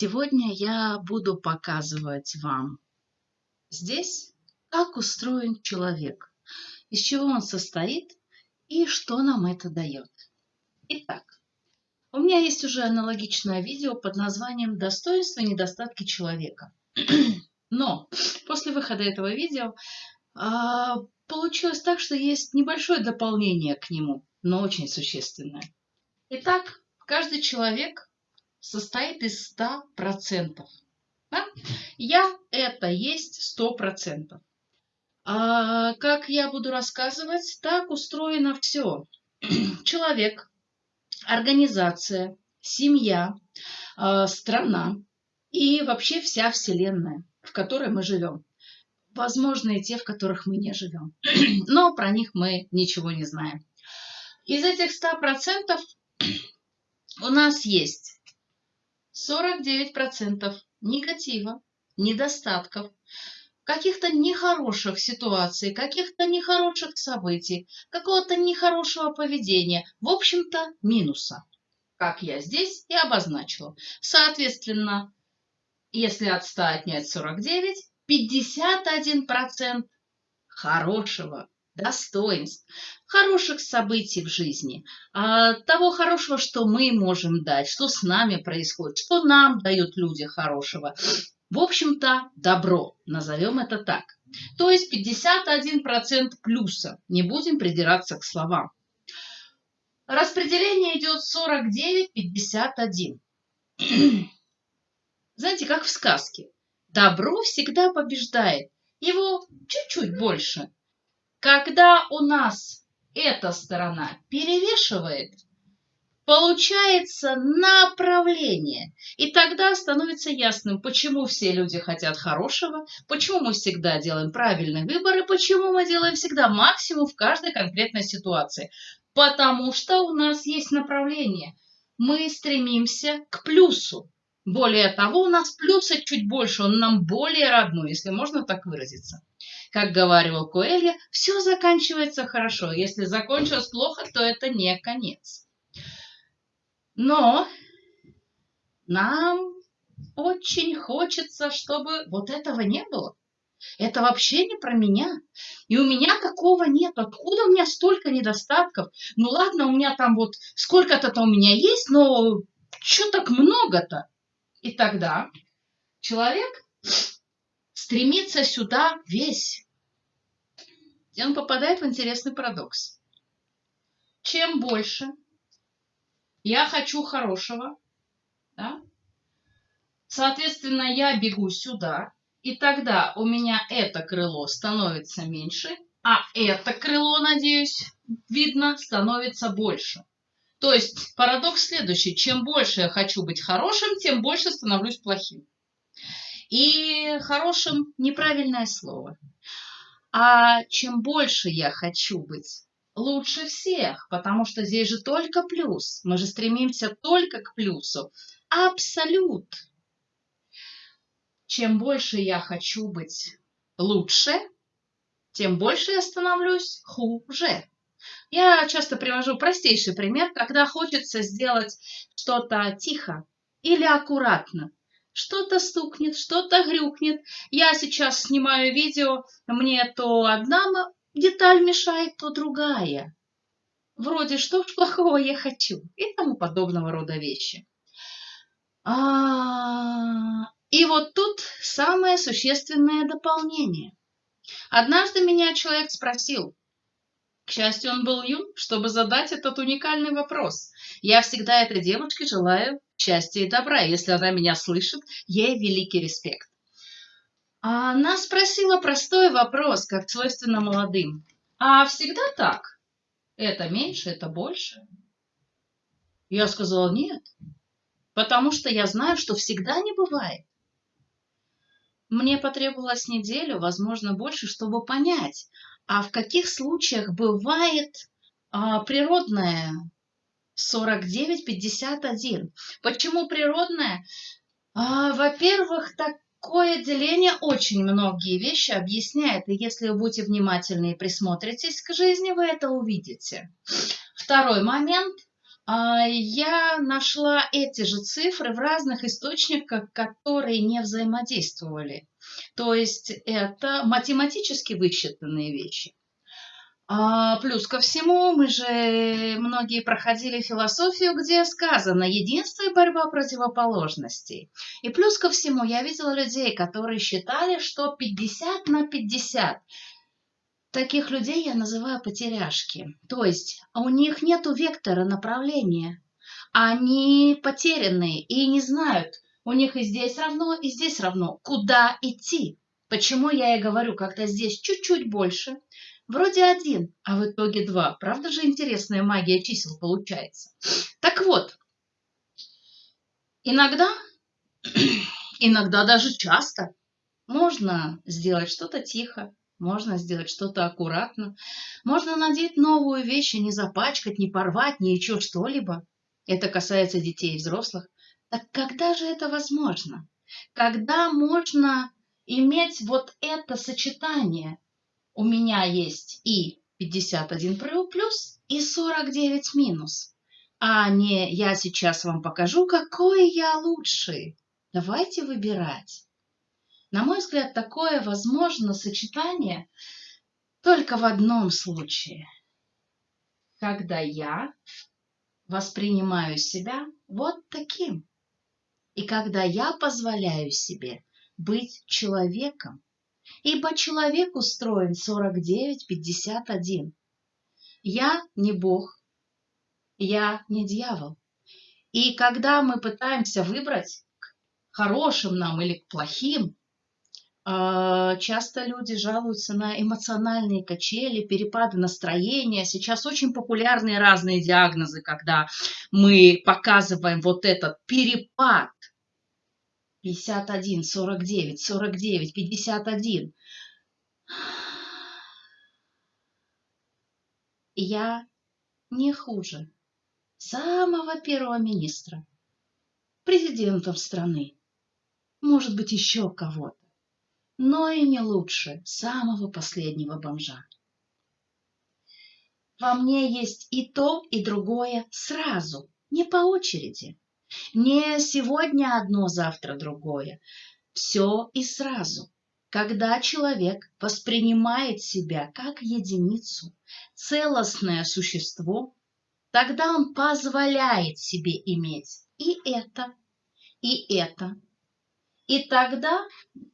Сегодня я буду показывать вам здесь, как устроен человек, из чего он состоит и что нам это дает. Итак, у меня есть уже аналогичное видео под названием «Достоинства и недостатки человека». Но после выхода этого видео а, получилось так, что есть небольшое дополнение к нему, но очень существенное. Итак, каждый человек состоит из 100%. Да? Я – это есть 100%. А как я буду рассказывать, так устроено все. Человек, организация, семья, а, страна и вообще вся Вселенная, в которой мы живем. Возможно, и те, в которых мы не живем. Но про них мы ничего не знаем. Из этих 100% у нас есть 49% негатива, недостатков, каких-то нехороших ситуаций, каких-то нехороших событий, какого-то нехорошего поведения, в общем-то, минуса, как я здесь и обозначила. Соответственно, если от 100 отнять 49, 51% хорошего достоинств, хороших событий в жизни, а, того хорошего, что мы можем дать, что с нами происходит, что нам дают люди хорошего. В общем-то, добро, назовем это так. То есть 51% плюса, не будем придираться к словам. Распределение идет 49-51. Знаете, как в сказке. Добро всегда побеждает. Его чуть-чуть больше, когда у нас эта сторона перевешивает, получается направление. И тогда становится ясным, почему все люди хотят хорошего, почему мы всегда делаем правильный выбор и почему мы делаем всегда максимум в каждой конкретной ситуации. Потому что у нас есть направление. Мы стремимся к плюсу. Более того, у нас плюса чуть больше, он нам более родной, если можно так выразиться. Как говорил Коэлья, все заканчивается хорошо. Если закончилось плохо, то это не конец. Но нам очень хочется, чтобы вот этого не было. Это вообще не про меня. И у меня такого нет. Откуда у меня столько недостатков? Ну ладно, у меня там вот сколько-то-то у меня есть, но что так много-то? И тогда человек стремится сюда весь. И он попадает в интересный парадокс. Чем больше я хочу хорошего, да, соответственно, я бегу сюда, и тогда у меня это крыло становится меньше, а это крыло, надеюсь, видно, становится больше. То есть парадокс следующий. Чем больше я хочу быть хорошим, тем больше становлюсь плохим. И хорошим неправильное слово. А чем больше я хочу быть лучше всех, потому что здесь же только плюс. Мы же стремимся только к плюсу. Абсолют. Чем больше я хочу быть лучше, тем больше я становлюсь хуже. Я часто привожу простейший пример, когда хочется сделать что-то тихо или аккуратно что-то стукнет, что-то грюкнет. Я сейчас снимаю видео, мне то одна деталь мешает, то другая. Вроде что ж плохого я хочу и тому подобного рода вещи. А, и вот тут самое существенное дополнение. Однажды меня человек спросил, к счастью, он был юн, чтобы задать этот уникальный вопрос. Я всегда этой девушке желаю счастья и добра. Если она меня слышит, ей великий респект. А она спросила простой вопрос, как свойственно молодым. А всегда так? Это меньше, это больше? Я сказала нет, потому что я знаю, что всегда не бывает. Мне потребовалось неделю, возможно, больше, чтобы понять, а в каких случаях бывает а, природное 49-51? Почему природное? А, во-первых, такое деление очень многие вещи объясняет, и если вы будете внимательны и присмотритесь к жизни, вы это увидите. Второй момент. а, я нашла эти же цифры в разных источниках, которые не взаимодействовали. То есть это математически высчитанные вещи. А плюс ко всему, мы же многие проходили философию, где сказано единство и борьба противоположностей. И плюс ко всему, я видела людей, которые считали, что 50 на 50. Таких людей я называю потеряшки. То есть у них нет вектора направления. Они потерянные и не знают, у них и здесь равно, и здесь равно, куда идти. Почему я и говорю, когда здесь чуть-чуть больше, Вроде один, а в итоге два. Правда же интересная магия чисел получается? Так вот, иногда, иногда даже часто можно сделать что-то тихо, можно сделать что-то аккуратно, можно надеть новую вещь и не запачкать, не порвать, ни еще что-либо. Это касается детей и взрослых. Так когда же это возможно? Когда можно иметь вот это сочетание у меня есть и 51 плюс, и 49 минус. А не я сейчас вам покажу, какой я лучший. Давайте выбирать. На мой взгляд, такое возможно сочетание только в одном случае. Когда я воспринимаю себя вот таким. И когда я позволяю себе быть человеком, ибо человек устроен 49-51. Я не Бог, я не дьявол. И когда мы пытаемся выбрать к хорошим нам или к плохим, часто люди жалуются на эмоциональные качели, перепады настроения. Сейчас очень популярные разные диагнозы, когда мы показываем вот этот перепад 51, 49, 49, 51. Я не хуже самого первого министра, президентом страны, может быть, еще кого-то, но и не лучше самого последнего бомжа. Во мне есть и то, и другое сразу, не по очереди. Не сегодня одно, завтра другое. Все и сразу. Когда человек воспринимает себя как единицу, целостное существо, тогда он позволяет себе иметь и это, и это. И тогда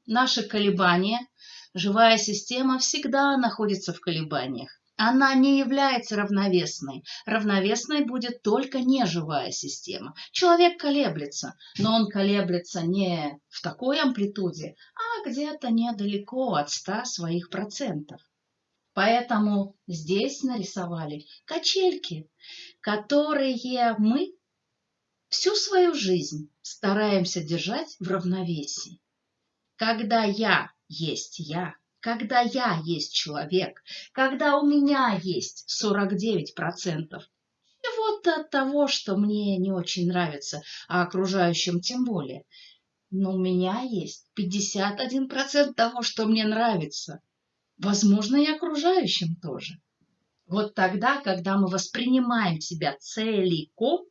наши колебания, живая система всегда находится в колебаниях она не является равновесной. Равновесной будет только неживая система. Человек колеблется, но он колеблется не в такой амплитуде, а где-то недалеко от 100 своих процентов. Поэтому здесь нарисовали качельки, которые мы всю свою жизнь стараемся держать в равновесии. Когда я есть я, когда я есть человек, когда у меня есть 49%, и вот от того, что мне не очень нравится, а окружающим тем более. Но у меня есть 51% того, что мне нравится. Возможно, и окружающим тоже. Вот тогда, когда мы воспринимаем себя целиком,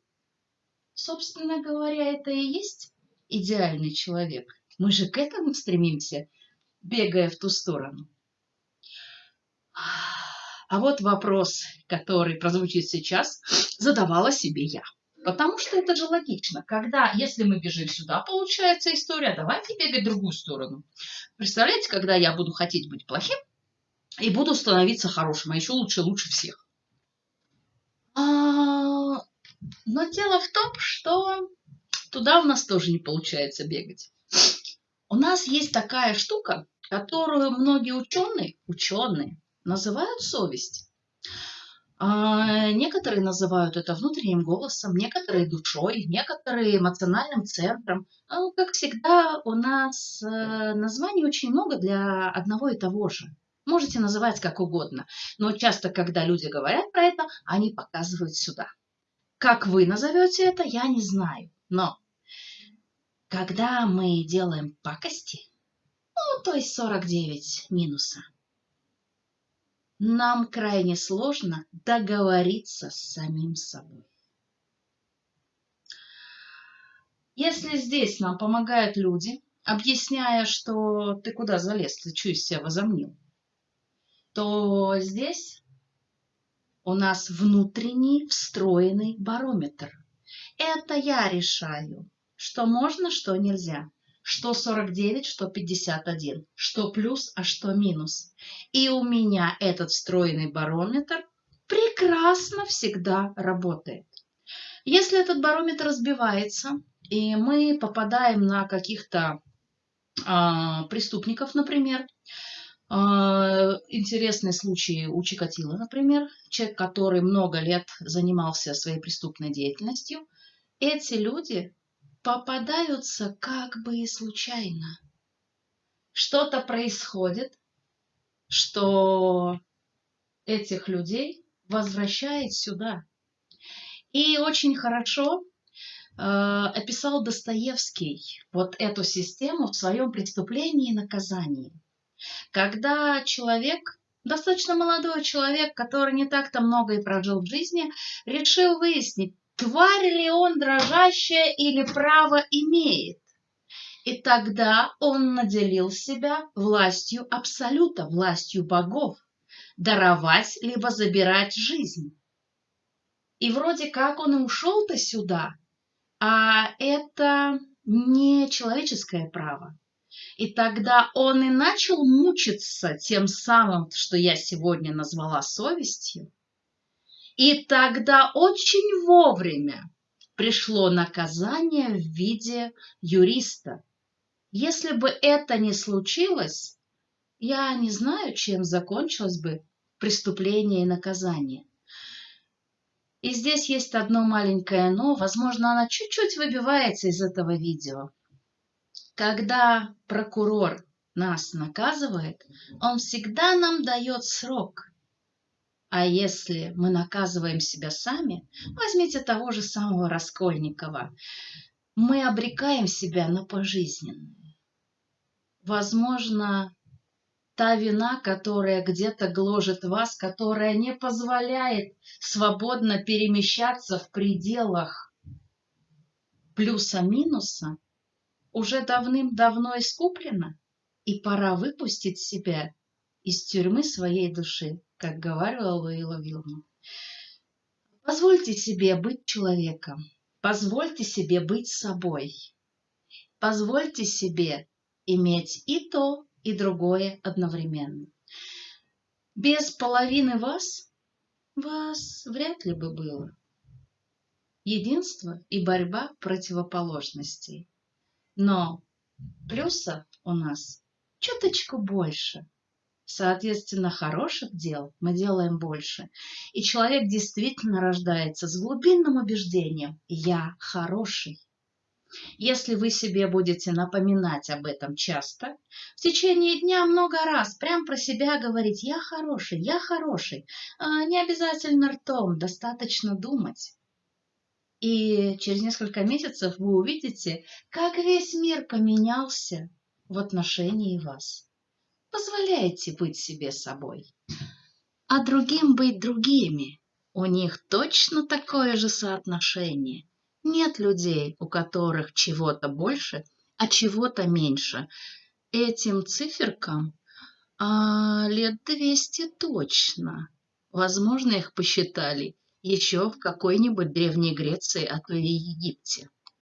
собственно говоря, это и есть идеальный человек. Мы же к этому стремимся – бегая в ту сторону. А вот вопрос, который прозвучит сейчас, задавала себе я. Потому что это же логично. Когда, если мы бежим сюда, получается история, давайте бегать в другую сторону. Представляете, когда я буду хотеть быть плохим и буду становиться хорошим, а еще лучше, лучше всех. Но дело в том, что туда у нас тоже не получается бегать. У нас есть такая штука, которую многие ученые, ученые называют совесть. А некоторые называют это внутренним голосом, некоторые душой, некоторые эмоциональным центром. Ну, как всегда, у нас э, названий очень много для одного и того же. Можете называть как угодно, но часто, когда люди говорят про это, они показывают сюда. Как вы назовете это, я не знаю. Но когда мы делаем пакости, ну, то есть 49 минуса. Нам крайне сложно договориться с самим собой. Если здесь нам помогают люди, объясняя, что ты куда залез, ты из себя возомнил, то здесь у нас внутренний встроенный барометр. Это я решаю, что можно, что нельзя, что 49, что 51, что плюс, а что минус. И у меня этот встроенный барометр прекрасно всегда работает. Если этот барометр разбивается, и мы попадаем на каких-то а, преступников, например, интересный случай у Чикатила, например, человек, который много лет занимался своей преступной деятельностью, эти люди попадаются как бы и случайно. Что-то происходит, что этих людей возвращает сюда. И очень хорошо э, описал Достоевский вот эту систему в своем преступлении и наказании. Когда человек, достаточно молодой человек, который не так-то много и прожил в жизни, решил выяснить, тварь ли он дрожащая или право имеет. И тогда он наделил себя властью абсолюта, властью богов, даровать либо забирать жизнь. И вроде как он и ушел-то сюда, а это не человеческое право. И тогда он и начал мучиться тем самым, что я сегодня назвала совестью. И тогда очень вовремя пришло наказание в виде юриста. Если бы это не случилось, я не знаю, чем закончилось бы преступление и наказание. И здесь есть одно маленькое «но», возможно, она чуть-чуть выбивается из этого видео. Когда прокурор нас наказывает, он всегда нам дает срок. А если мы наказываем себя сами, возьмите того же самого Раскольникова, мы обрекаем себя на пожизненное. Возможно, та вина, которая где-то гложет вас, которая не позволяет свободно перемещаться в пределах плюса-минуса, уже давным-давно искуплена, и пора выпустить себя из тюрьмы своей души, как говорила Луила Вилма. Позвольте себе быть человеком, позвольте себе быть собой, позвольте себе иметь и то, и другое одновременно. Без половины вас вас вряд ли бы было. Единство и борьба противоположностей. Но плюсов у нас чуточку больше. Соответственно, хороших дел мы делаем больше. И человек действительно рождается с глубинным убеждением «я хороший». Если вы себе будете напоминать об этом часто, в течение дня много раз прям про себя говорить «я хороший, я хороший», а не обязательно ртом, достаточно думать. И через несколько месяцев вы увидите, как весь мир поменялся в отношении вас. Позволяйте быть себе собой, а другим быть другими. У них точно такое же соотношение. Нет людей, у которых чего-то больше, а чего-то меньше. Этим циферкам а, лет двести точно. Возможно, их посчитали еще в какой-нибудь Древней Греции, а то и Египте.